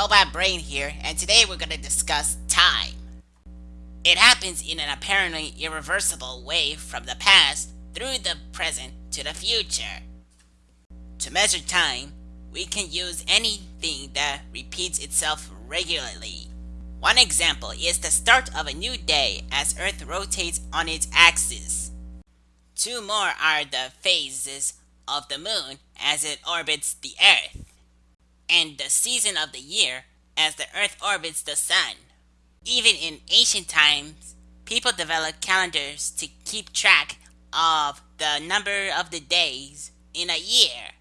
Robot Brain here, and today we're going to discuss time. It happens in an apparently irreversible way from the past through the present to the future. To measure time, we can use anything that repeats itself regularly. One example is the start of a new day as Earth rotates on its axis. Two more are the phases of the moon as it orbits the Earth and the season of the year as the Earth orbits the Sun. Even in ancient times, people developed calendars to keep track of the number of the days in a year.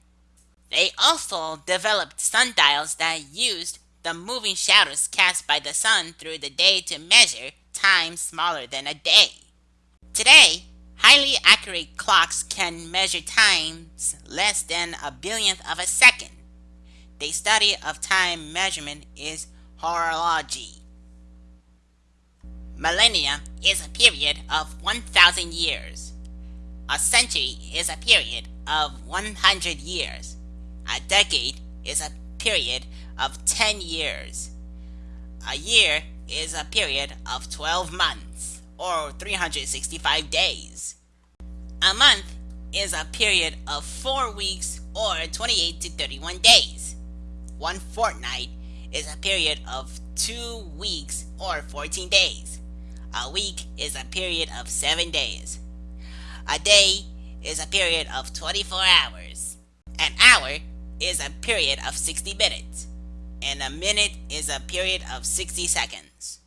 They also developed sundials that used the moving shadows cast by the sun through the day to measure time smaller than a day. Today, highly accurate clocks can measure times less than a billionth of a second. The study of time measurement is horology. Millennia is a period of 1,000 years. A century is a period of 100 years. A decade is a period of 10 years. A year is a period of 12 months, or 365 days. A month is a period of 4 weeks, or 28 to 31 days. One fortnight is a period of 2 weeks, or 14 days. A week is a period of 7 days. A day is a period of 24 hours. An hour is a period of 60 minutes, and a minute is a period of 60 seconds.